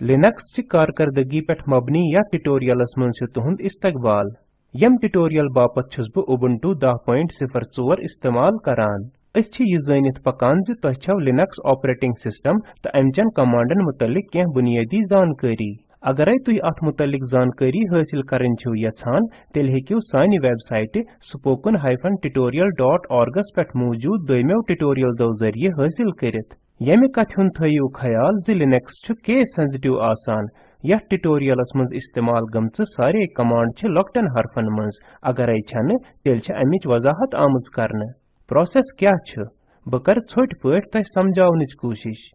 Linux कारकर्दगी पेठ मबनी या tutorials से तुहंद इस्तकबाल यम ट्यूटोरियल बापत छुस बह उबुंटू 10.04 इस्तेमाल करान अस छ यह जानित पकान ज तोह छव लिनक्स ऑपरेटिंग सिस्टम तो अमचन कमांडन मुतलिक कें बुनियादी जानकारी अगर तुह अत मुतलिक जानकारी हासिल करन छो यछान तेल हेकियो सानि वेबसाइट spoken tutorialorg पेठ मौजूद दोयमेव ट्यूटोरियल दो ज़रिए हासिल करित यमि कथ हुन थयु ख्याल जि लिनक्स केस सेंसिटिव आसान यथ ट्यूटोरियलस मंज इस्तेमाल गमच सारे कमांड छ लॉकटन हरफन मंज अगर छन तेल अमिच वजाहत आमज करन प्रोसेस क्या छ ब कर छोट पट तह समझावनिच कोशिश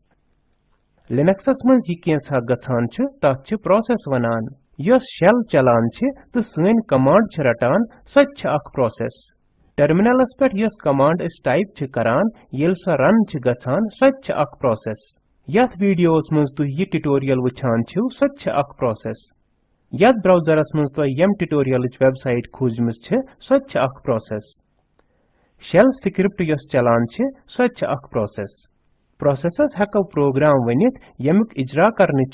लिनक्सस मंज यह केंसा गछान छ प्रोसेस वनान यस शेल चलान छ तो कमांड रटान सो अख प्रोसेस टर्मिनलस पे कमांड टाइप येल स रन छ गछान सो छ अख प्रोसेस यथ वीडियोस मंज तु यह ट्यूटोरियल वछान छ सो छ अख प्रोसेस यथ तो यम ट्यूटोरियल वेबसाइट खोजमस छ सो छ अख प्रोसेस शेल स्क्रिप्ट चलान सो प्रोसेस प्रोसेसस हको प्रोग्राम वनित यमुक इजरा करने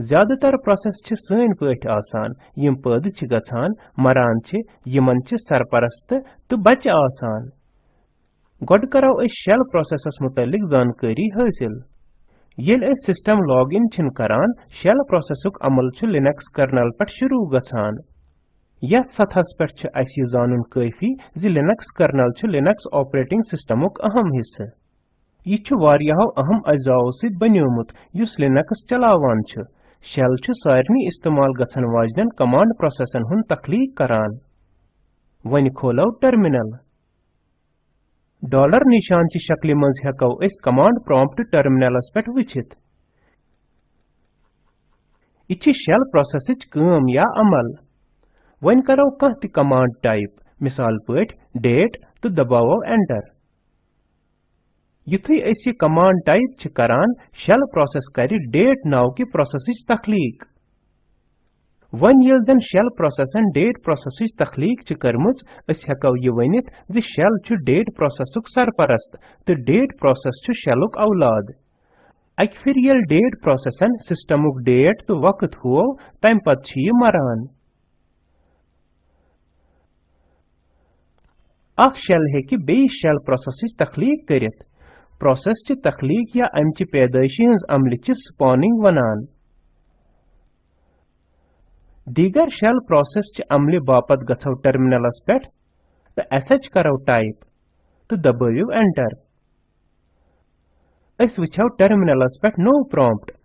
ज़्यादातर प्रोसेस छ सन पठ आसान यम पद छ गछान मरान छ यमन छ सरपरस्त तो बच आसान गोड करो अस शेल प्रोसेसस मुतलिक जानकारी हासिल येल अस सिस्टम लॉग इन छिन करान शेल प्रोसेसुक अमल छ लिनक्स कर्नल पट शुरू गछान यथ सतहस पे अस यह जानन काफ़ी जि लिनक्स कर्नल छ लिनक्स ऑपरेटिंग सिस्टमुक अहम हिस्से यह वारियाहो अहम अजाओ सित बन्योमुत युस लिनक्स चलावान छ शेल छु सारनी इस्तेमाल गछन वाजन कमांड प्रोसेसन हुन तखलीक करान वन खोलो टर्मिनल डॉलर निशान ची शक्ल मज हेको इस कमांड प्रॉम्प्ट टर्मिनलस पेट वचित इछि शेल प्रोसेसच काम या अमल वन करो कह कमांड टाइप मिसाल पट डेट तो दबावो एंटर युथै अस यह कमांड टाइप छ करान शेल प्रोसेस कर डेट नाव कि प्रोसेसच तखलीक। वन ये जन शेल डेट प्रोसेसच तखलीक छ करमज अस हेको यह वनित, ज शेल छ डेट प्रोसेसुक सरपरस्त तो डेट प्रोसेस छ शेलुक औलाद अक फिर ये डेट प्रोसेसन सिस्टमुक डेट तो वक्त हो तम पत छ यह मरान अख शेल हेकि बेयि शेल प्रोसेसच प्रोसेस च तखलीक या अमच पैदाइशी हज अमल च स्पॉनिंग वनान दीगर शेल प्रोसेस च अमल बापत गछो टर्मिनलस पेठ तो एसएच करो टाइप तो दबायो एंटर अस वछो टर्मिनलस पेठ नो प्रॉम्प्ट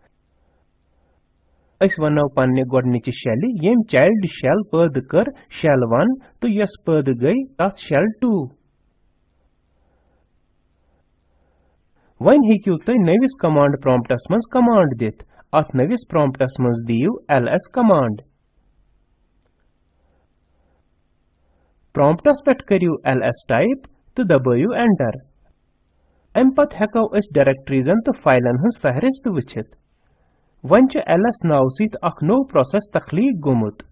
अस वनो पन्ने गोडनिच शेल येम चाइल्ड शेल पद कर शेल 1 तो यस पद गई तथ शेल 2 वन हेकियो तुम नविस कमांड प्रॉम्प्टस मज कमांड दित अत नविस प्रॉम्प्टस मज दियो ls कमांड प्रॉम्प्टस पेट करियो ls टाइप तो दबायो एंटर अम पत हेको अस डायरेक्टरीजन तो फाइलन हंस फहरिस्त वचित वन छ ls नाव सित अख नो प्रोसेस तखलीक गोमुत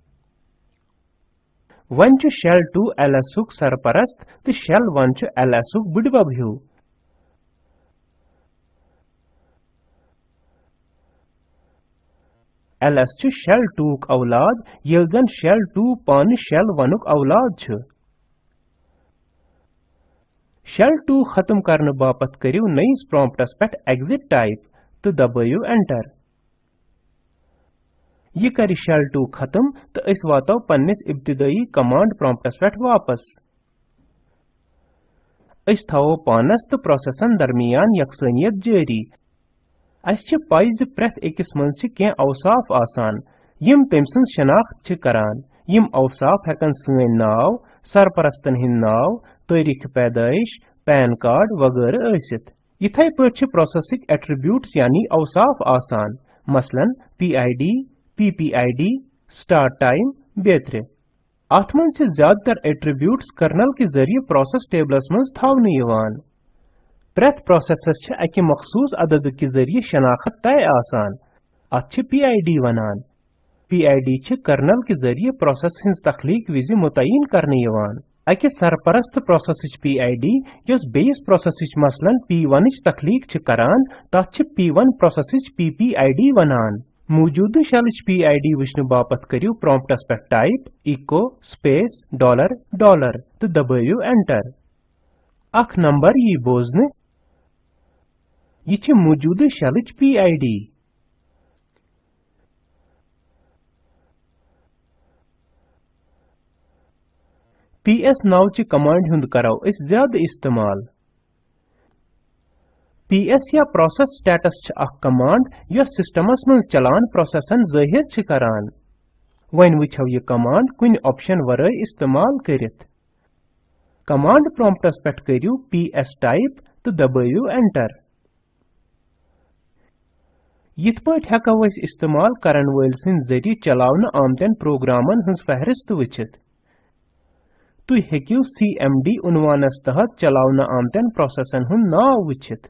वन छ शेल 2 ls उक सरपरस्त तो शेल 1 छ ls बुडबब हिउ ls छ शेल 2 क औलाद येल जन शेल 2 पान शेल 1 क औलाद छ शेल 2 खत्म करने बापत करियो नईस प्रॉम्प्टस पेट एग्जिट टाइप तो दबायो एंटर ये कर शेल 2 खत्म तो इस वातो पन्निस इब्तिदाई कमांड प्रॉम्प्टस पेट वापस इस थावो पानस तो प्रोसेसन दरमियान यकसनियत जारी अस छ पाई ज प्रथ अकिस मंज छ कें औसाफ आसान यम तम सं शनाख्त करान यम औसाफ हेकन सन नाव सरपरस्तन हिंद नाव तारीख पैदाइश पैन कार्ड वगैरह आसित इथै पठ छ प्रोसेसिक एट्रीब्यूट्स यानी औसाफ आसान मसलन पीआईडी पीपीआईडी स्टार्ट टाइम बेतरे अथ मंज छ ज़्यादातर एट्रीब्यूट्स कर्नल के ज़रिए प्रोसेस टेबलस मंज थावने प्रेथ प्रोसेसस छ मखसूस अदद के ज़रिए शनाख्त तय आसान अत छ पीआईडी वनान पीआईडी छ कर्नल के ज़रिए प्रोसेस हिंस तखलीक विजि मुतयन करने यवान अकि सरपरस्त प्रोसेसच PID यस बेस प्रोसेसच मसलन P1 च तखलीक छ करान तथ छ P1 प्रोसेसच PPID वनान मौजूद शेलच PID वुचन बापत करियो प्रॉम्प्टस पे type echo, space, dollar dollar. तो दबाइयो एंटर अख नंबर यी बोजन यह छ मौजूद शेलच PID ps नावचि कमांड हुंद करौ अस ज़्यादा इस्तेमाल। Ps या प्रोसेस स्टेटस छ कमांड यस सिस्टमस मन चलान प्रोसेसन ज़ाहिर छ करान। वइन वुछौ यह कमांड, कुन ऑप्शन वरै इस्तेमाल करित। कमांड प्रॉम्प्टस पेट करियो ps टाइप तो दबाइयो एंटर। यिथ पट हेकौ अस इस्तेमाल करन वल सिन ज़रिए चलावन आमतन प्रोग्रामन हंस फहरिस्त वुछित तुई हेकियो CMD उनवानस तहत चलावन आमतन प्रोसेसन हुन नाव वुछित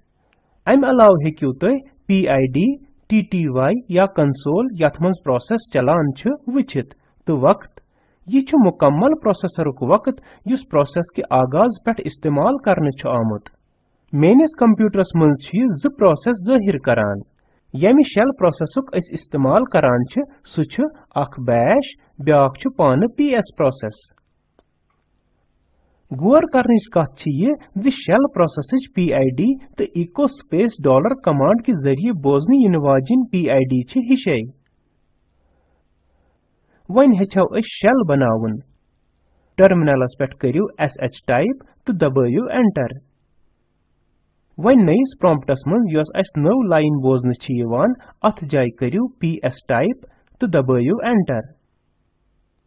अम अलाव हेकियो तुई PID TTY या कंसोल यथ मंज प्रोसेस चलान छ वुछित तो वक्त यह छ मुकम्मल प्रोसेसरुक वक्त युस प्रोसेस के आगाज़ पेट इस्तेमाल करने छ आमुत मेनिस कंप्यूटरस मंज छ ज करान यमि शेल प्रोसेसुक अस इस्तेमाल करान छ सु छ अख बैश ब्याक छ पान PS प्रोसेस गौर करने कत यह जि शेल प्रोसेसच PID तो echo space dollar कमांड के ज़रिए बोजन इन वाजिन PID छ हिशे वन हेचौ अस शेल बनावन टर्मिनलस पेट करियो sh टाइप तो दबाइयो एंटर वन नयिस प्रॉम्प्टस मन यस अस नव लाइन बोजन छ यवान अथ जाय करियो ps टाइप तो दबाइयो एंटर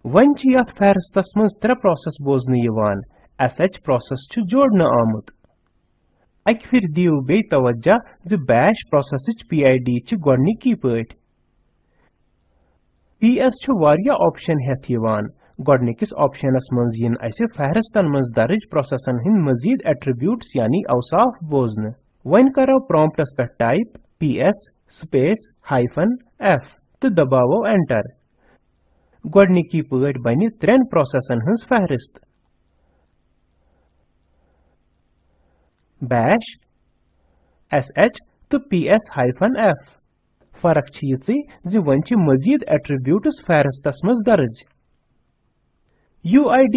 वन छ यथ फहरिस्तस मन त्रे प्रोसेस बोजन यवान sh प्रोसेस छु जोड़न आमुत अक फिर दियो बे तवज्जा ज बैश प्रोसेसच PID छु गोडनिकी पट PS छु वारिया ऑप्शन हेथ यवान गोडनिकिस ऑप्शनस मंज यिन असे फहरिस्तन मंज दर्ज प्रोसेसन हिंद मजीद एट्रीब्यूट्स यानी औसाफ बोजन वन करो प्रॉम्प्टस पे type PS space hyphen F तो दबावो एंटर गोडनिकी पट बनि त्रेन प्रोसेसन हंस फहरिस्त bash sh तो ps-f फरक छ ज छ मजीद एट्रीब्यूट्स फहरिस्तस मज दर्ज UID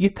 इथ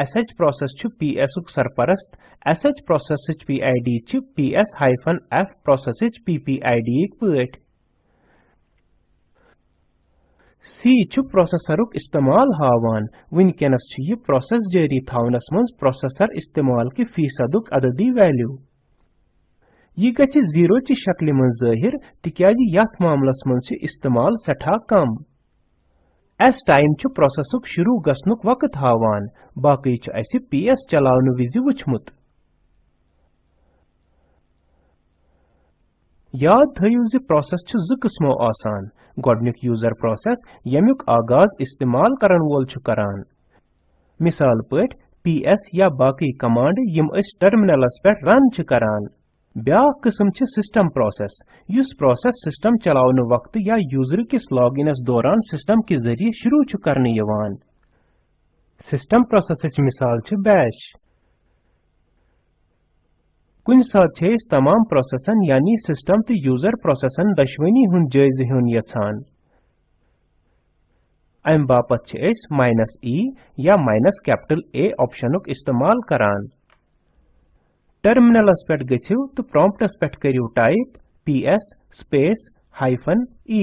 एस एच छ पी एस सरपरस्त sh process च pid छ ps-f एफ़ च ppid क एक c सी प्रोसेसर uk इस्तेमाल हावान। वुनकैनस छ यह प्रोसेस जारी थानस मंज प्रोसेसर इस्तेमाल की फीसदुक अददी वैल्यू। यह गछ ज़ीरो चि शक्ल मंज ज़ाहिर तिकैज यथ मामलस इस्तेमाल सठा कम। एस टाइम छु प्रोसेसुक शुरू गसनुक वक्त हावान। बाकी छु अस पीएस चलावनु विजि वुचमुत याद थयु ज प्रोसेस छु ज आसान। गोडनिक यूज़र प्रोसेस यमुक आगाज़ इस्तेमाल करन वोल छु करान। मिसाल पट ps या बाकी कमांड यम अस टर्मिनलस पे रन छु करान। ब्याक किस्म छ सिस्टम प्रोसेस युस प्रोसेस सिस्टम चलावन वक्त या यूज़र किस लॉगिनस दौरान सिस्टम के ज़रिए शुरू छ करने यवान। सिस्टम प्रोसेसच मिसाल छ बैश। कुन साथ छे तमाम प्रोसेसन यानी सिस्टम तो यूज़र प्रोसेसन दशवनी हुन जायज़ हुन यछान अम बापत छ एस माइनस ई या माइनस कैपिटल A ऑप्शनुक इस्तेमाल करान। टर्मिनलस पेट गछिव तो प्रॉम्प्टस पेट करियो type ps space hyphen e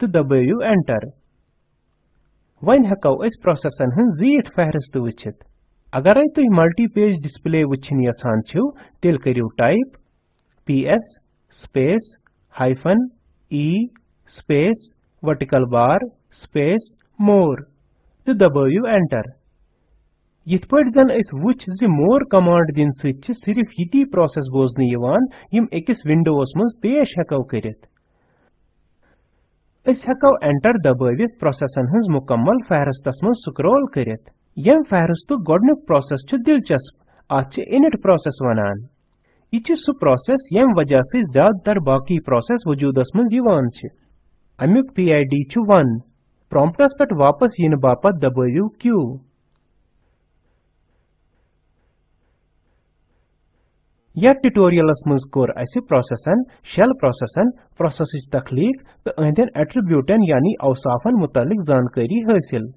तो दबाइयो एंटर वन हकौ अस प्रोसेसन हन जीट फहरिस्त वचित अगर तुम मल्टी पेज डिस्प्ले वचिन यछान छिव तेल करियो type ps space hyphen e space vertical bar space more तो दबाइयो एंटर यिथ पट जन अस मोर कमांड दिन सच सिर्फ़ यती प्रोसेस बोजन यिवान विंडोस मज पेश हेको करित अस हेको एंटर दबावित प्रोसेसन हंस मुकम्मल फहरस्तस मज स्क्रॉल करित यम प्रोसेस छु दिलचस्प आत इनिट प्रोसेस वनान यह सु प्रोसेस यम वजह से ज़्यादातर बाकी प्रोसेस वजूदस मज यिवान छ अमुक PID छु 1 प्रॉम्प्टस पेट वापस yin बापत दबाविव Q यथ ट्यूटोरियलस मज कोर अस प्रोसेसन शेल प्रोसेसन प्रोसेसच तखलीक तो अहदन एट्रिब्यूटन यानी अवसाफन मुतलिक जानकारी हासिल।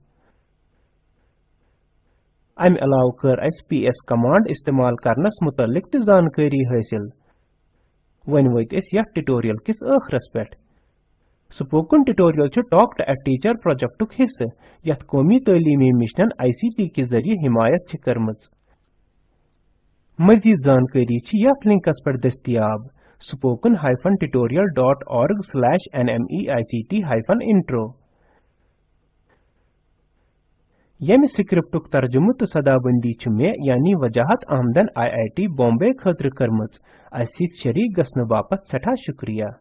अमि अलाव कर अस ps कमांड इस्तेमाल करनस मुतलिक त जानकारी हासिल। वन वत अस ट्यूटोरियल किस आखरस पेट spoken tutorial talk to a teacher प्रोजेक्टुक हिस्से यथ कौमी तालीमी मिशन आईसीटी के ज़रिए हिमायत छ मजीद जानकारी यथ लिंकस पर दस्तियाब। spoken tutorialorg/nmeict-intro यमि स्क्रिप्टुक तर्जुम तो सदाबंदी मे, यानी वजाहत आमदन आई आई टी बॉम्बे खतर करमज अस शरीक गसन सठा शुक्रिया।